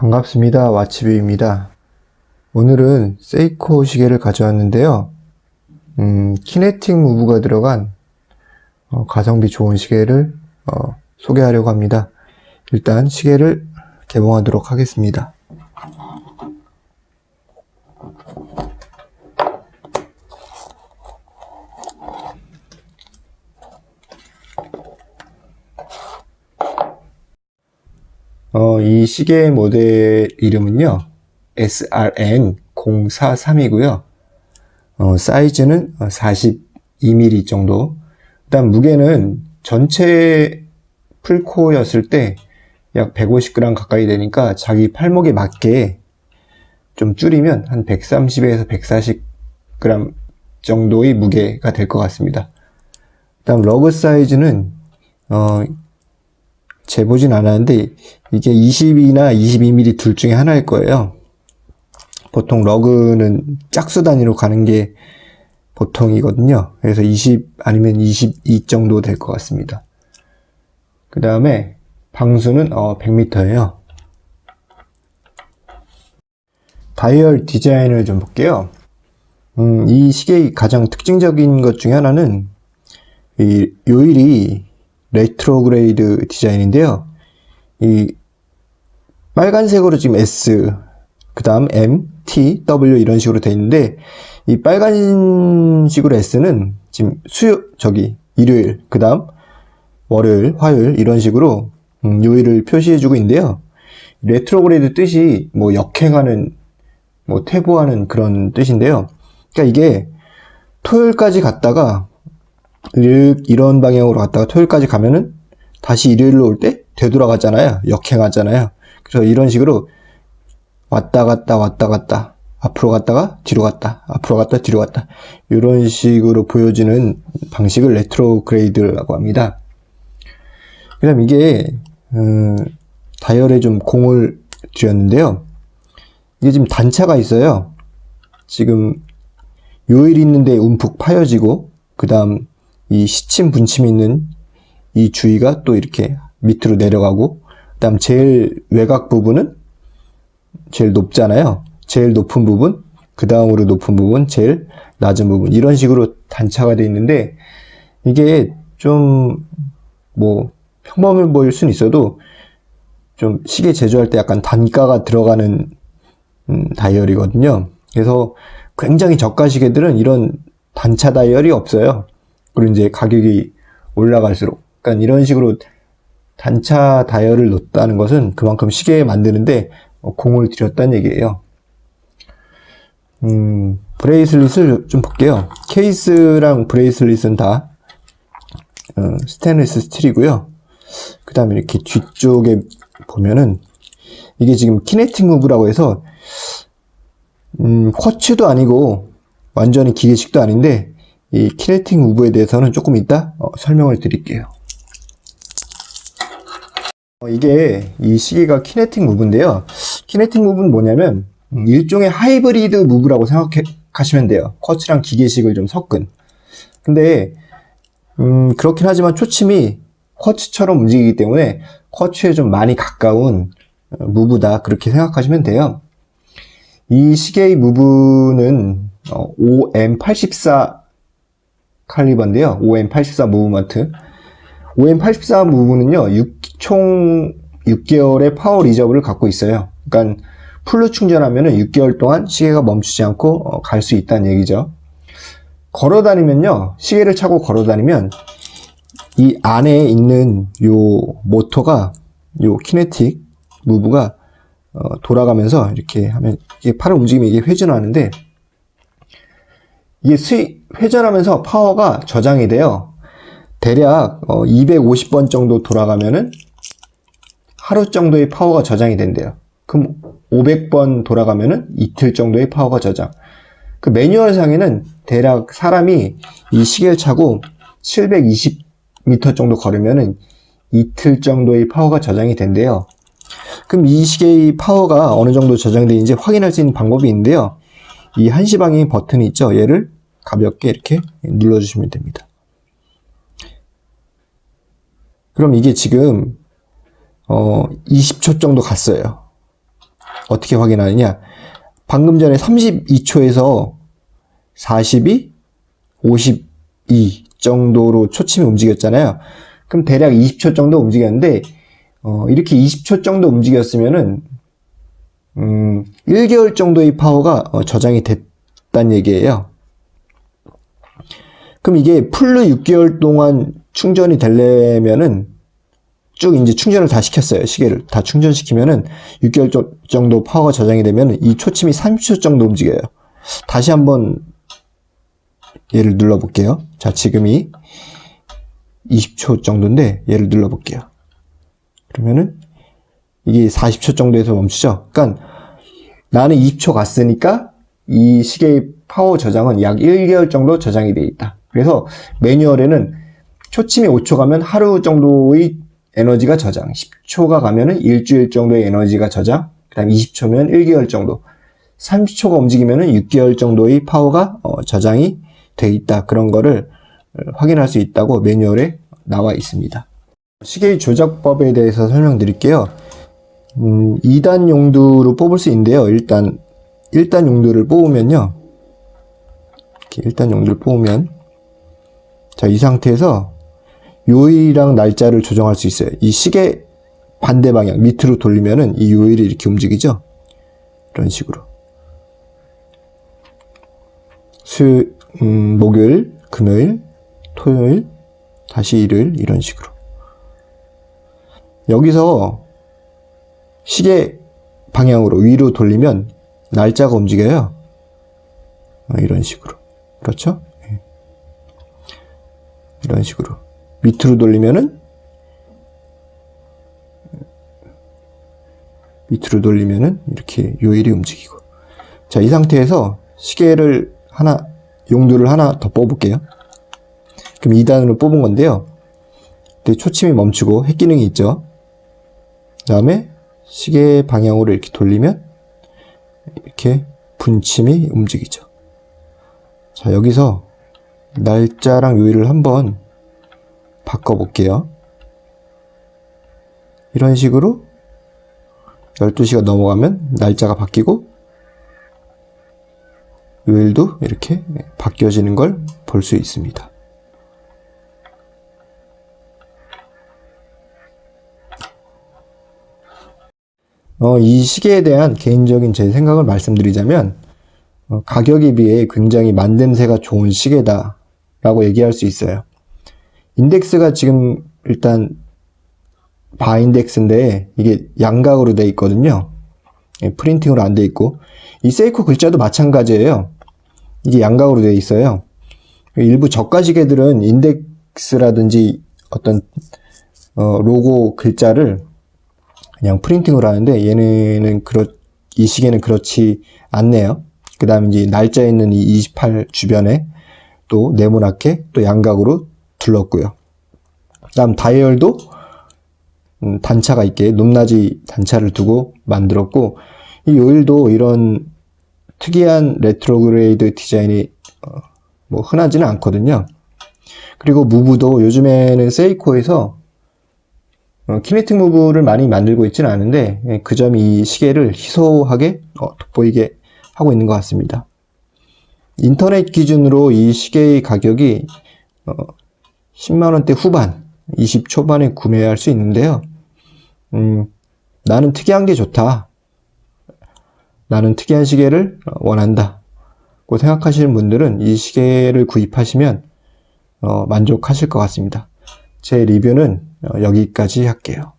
반갑습니다. 와치뷰입니다. 오늘은 세이코 시계를 가져왔는데요. 음, kinetic move가 들어간 어, 가성비 좋은 시계를 어, 소개하려고 합니다. 일단 시계를 개봉하도록 하겠습니다. 어, 이 시계 모델 이름은요, SRN043이고요. 어, 사이즈는 42mm 정도. 일단 무게는 전체 풀코였을 때 약 150g 가까이 되니까 자기 팔목에 맞게 좀 줄이면 한 130에서 140g 정도의 무게가 될 것 같습니다. 다음 러그 사이즈는 어, 재보진 않았는데 이게 20이나 22mm 둘 중에 하나일 거예요. 보통 러그는 짝수 단위로 가는 게 보통이거든요. 그래서 20 아니면 22 정도 될 것 같습니다. 그 다음에 방수는 어, 100m예요. 다이얼 디자인을 좀 볼게요. 음, 이 시계의 가장 특징적인 것 중에 하나는 이 요일이 retrograde 디자인인데요. 이 빨간색으로 지금 S, 그 다음 M, T, W 이런 식으로 되어 있는데 이 빨간색으로 S는 지금 수요, 저기 일요일, 그 다음 월요일, 화요일 이런 식으로 음, 요일을 표시해주고 있는데요. retrograde 뜻이 뭐 역행하는, 뭐 퇴보하는 그런 뜻인데요. 그러니까 이게 토요일까지 갔다가 이런 방향으로 갔다가 토요일까지 가면은 다시 일요일로 올 때 되돌아가잖아요. 역행하잖아요. 그래서 이런 식으로 왔다 갔다 왔다 갔다 앞으로 갔다가 뒤로 갔다 앞으로 갔다 뒤로 갔다 이런 식으로 보여지는 방식을 retrograde라고 합니다. 그 다음 이게 음, 다이얼에 좀 공을 들였는데요. 이게 지금 단차가 있어요. 지금 요일 있는데 움푹 파여지고 그 다음 이 시침 분침이 있는 이 주위가 또 이렇게 밑으로 내려가고 그 다음 제일 외곽 부분은 제일 높잖아요. 제일 높은 부분 그 다음으로 높은 부분 제일 낮은 부분. 이런 식으로 단차가 되어 있는데 이게 좀 뭐 평범해 보일 수는 있어도 좀 시계 제조할 때 약간 단가가 들어가는 음, 다이얼이거든요. 그래서 굉장히 저가 시계들은 이런 단차 다이얼이 없어요 그리고 이제 가격이 올라갈수록 그러니까 이런 식으로 단차 다이얼을 넣었다는 것은 그만큼 시계 만드는데 공을 들였다는 얘기예요. 음, bracelet을 좀 볼게요. 케이스랑 bracelet은 다 어, 스테인리스 스틸이고요. 그 다음에 이렇게 뒤쪽에 보면은 이게 지금 kinetic move라고 해서 음, 쿼츠도 아니고 완전히 기계식도 아닌데 이 kinetic move에 대해서는 조금 이따 어, 설명을 드릴게요. 어, 이게 이 시계가 kinetic move인데요. kinetic move는 뭐냐면 음, 일종의 하이브리드 move라고 생각하시면 돼요. 쿼츠랑 기계식을 좀 섞은. 근데 음, 그렇긴 하지만 초침이 쿼츠처럼 움직이기 때문에 쿼츠에 좀 많이 가까운 어, move다 그렇게 생각하시면 돼요. 이 시계의 move는 어, OM84 칼리버인데요. 5M84 movement. 5M84 move는요, 6, 총 6개월의 power reserve를 갖고 있어요. 그러니까 full로 충전하면 6개월 동안 시계가 멈추지 않고 어, 갈수 있다는 얘기죠. 걸어 다니면요, 시계를 차고 걸어 다니면 이 안에 있는 요 모터가 요 키네틱 무브가 어, 돌아가면서 이렇게 하면 이게 팔을 움직이면 이게 회전하는데 이게 수익 회전하면서 파워가 저장이 돼요. 대략 250번 어, 정도 돌아가면은 하루 정도의 파워가 저장이 된대요. 그럼 500번 돌아가면은 이틀 정도의 파워가 저장. 그 매뉴얼 상에는 대략 사람이 이 시계를 차고 720m 정도 걸으면은 이틀 정도의 파워가 저장이 된대요. 그럼 이 시계의 파워가 어느 정도 저장되는지 확인할 수 있는 방법이 있는데요. 이 한시방향 버튼이 있죠. 얘를 가볍게 이렇게 눌러주시면 됩니다. 그럼 이게 지금 어 20초 정도 갔어요. 어떻게 확인하느냐? 방금 전에 32초에서 42, 52 정도로 초침이 움직였잖아요. 그럼 대략 20초 정도 움직였는데 어, 이렇게 20초 정도 움직였으면은 음, 1개월 정도의 파워가 어, 저장이 됐다는 얘기예요. 그럼 이게 풀로 6개월 동안 충전이 되려면은 쭉 이제 충전을 다 시켰어요. 시계를 다 충전시키면은 6개월 조- 정도 파워가 저장이 되면 이 초침이 30초 정도 움직여요. 다시 한번 얘를 눌러볼게요. 자, 지금이 20초 정도인데 얘를 눌러볼게요. 그러면은 이게 40초 정도에서 멈추죠. 그러니까 나는 20초 갔으니까 이 시계의 파워 저장은 약 1개월 정도 저장이 되어 있다. 그래서 매뉴얼에는 초침이 5초 가면 하루 정도의 에너지가 저장, 10초가 가면 은 일주일 정도의 에너지가 저장, 그 다음 20초면 1개월 정도, 30초가 움직이면 은 6개월 정도의 파워가 어, 저장이 돼 있다. 그런 거를 어, 확인할 수 있다고 매뉴얼에 나와 있습니다. 시계의 조작법에 대해서 설명드릴게요. 음, 2단 용두로 뽑을 수 있는데요. 일단 1단 용두를 뽑으면요. 이렇게 1단 용두를 뽑으면 자, 이 상태에서 요일이랑 날짜를 조정할 수 있어요. 이 시계 반대 방향 밑으로 돌리면은 이 요일이 이렇게 움직이죠. 이런 식으로. 수, 음, 목요일, 금요일, 토요일, 다시 일요일 이런 식으로. 여기서 시계 방향으로 위로 돌리면 날짜가 움직여요. 어, 이런 식으로. 그렇죠? 예. 이런 식으로. 밑으로 돌리면은 밑으로 돌리면은 이렇게 요일이 움직이고. 자, 이 상태에서 시계를 하나, 용도를 하나 더 뽑을게요. 그럼 2단으로 뽑은 건데요. 초침이 멈추고 핵 기능이 있죠. 그 다음에 시계 방향으로 이렇게 돌리면 이렇게 분침이 움직이죠. 자, 여기서 날짜랑 요일을 한번 바꿔볼게요. 이런 식으로 12시가 넘어가면 날짜가 바뀌고 요일도 이렇게 바뀌어지는 걸 볼 수 있습니다. 어, 이 시계에 대한 개인적인 제 생각을 말씀드리자면 어, 가격에 비해 굉장히 만듦새가 좋은 시계다 라고 얘기할 수 있어요. 인덱스가 지금 일단 바인덱스인데 이게 양각으로 돼 있거든요. 예, 프린팅으로 안 돼 있고 이 세이코 글자도 마찬가지예요. 이게 양각으로 돼 있어요. 일부 저가 시계들은 인덱스라든지 어떤 어, 로고 글자를 그냥 printing으로 하는데 얘네는 그렇 이 시계는 그렇지 않네요. 그 다음에 이제 날짜 있는 이 28 주변에 또 네모나게 또 양각으로 둘렀고요. 다음 다이얼도 음, 단차가 있게 높낮이 단차를 두고 만들었고 이 요일도 이런 특이한 retrograde 디자인이 어, 뭐 흔하지는 않거든요. 그리고 무브도 요즘에는 세이코에서 어, 키네틱 무브를 많이 만들고 있지는 않은데 예, 그 점이 이 시계를 희소하게 어, 돋보이게 하고 있는 것 같습니다. 인터넷 기준으로 이 시계의 가격이 어, 10만원대 후반, 20 초반에 구매할 수 있는데요. 음, 나는 특이한 게 좋다. 나는 특이한 시계를 어, 원한다. 고 생각하시는 분들은 이 시계를 구입하시면 어, 만족하실 것 같습니다. 제 리뷰는 어, 여기까지 할게요.